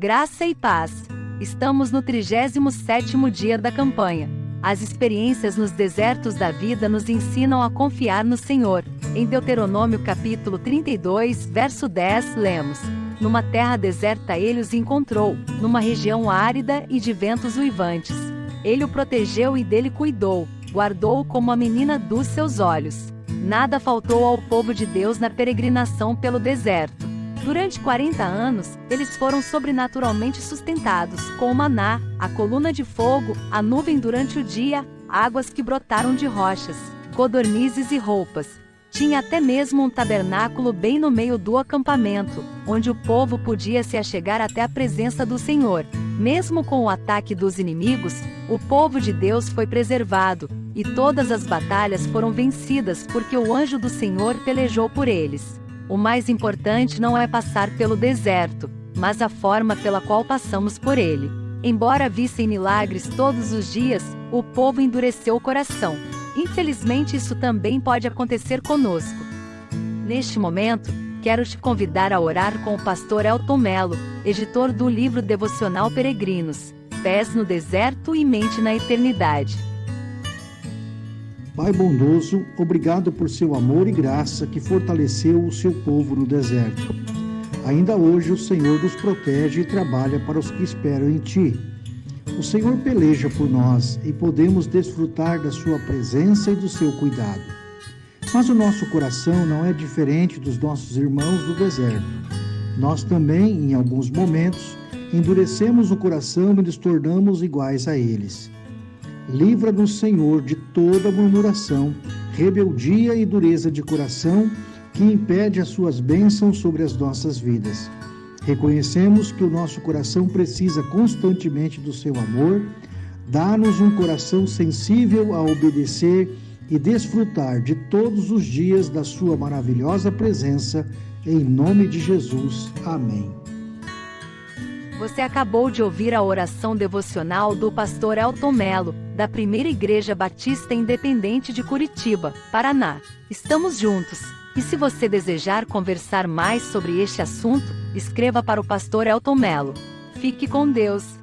Graça e paz. Estamos no 37º dia da campanha. As experiências nos desertos da vida nos ensinam a confiar no Senhor. Em Deuteronômio capítulo 32, verso 10, lemos: Numa terra deserta ele os encontrou, numa região árida e de ventos uivantes. Ele o protegeu e dele cuidou, guardou-o como a menina dos seus olhos. Nada faltou ao povo de Deus na peregrinação pelo deserto. Durante 40 anos, eles foram sobrenaturalmente sustentados, com o maná, a coluna de fogo, a nuvem durante o dia, águas que brotaram de rochas, codornizes e roupas. Tinha até mesmo um tabernáculo bem no meio do acampamento, onde o povo podia se achegar até a presença do Senhor. Mesmo com o ataque dos inimigos, o povo de Deus foi preservado, e todas as batalhas foram vencidas porque o anjo do Senhor pelejou por eles. O mais importante não é passar pelo deserto, mas a forma pela qual passamos por ele. Embora vissem milagres todos os dias, o povo endureceu o coração. Infelizmente, isso também pode acontecer conosco. Neste momento, quero te convidar a orar com o pastor Elton Melo, editor do livro devocional Peregrinos, Pés no Deserto e Mente na Eternidade. Pai bondoso, obrigado por seu amor e graça que fortaleceu o seu povo no deserto. Ainda hoje o Senhor nos protege e trabalha para os que esperam em Ti. O Senhor peleja por nós e podemos desfrutar da Sua presença e do seu cuidado. Mas o nosso coração não é diferente dos nossos irmãos do deserto. Nós também, em alguns momentos, endurecemos o coração e nos tornamos iguais a eles. Livra-nos, Senhor, de toda murmuração, rebeldia e dureza de coração que impede as suas bênçãos sobre as nossas vidas. Reconhecemos que o nosso coração precisa constantemente do seu amor. Dá-nos um coração sensível a obedecer e desfrutar de todos os dias da sua maravilhosa presença. Em nome de Jesus. Amém. Você acabou de ouvir a oração devocional do pastor Elton Melo, da Primeira Igreja Batista Independente de Curitiba, Paraná. Estamos juntos. E se você desejar conversar mais sobre este assunto, escreva para o pastor Elton Melo. Fique com Deus.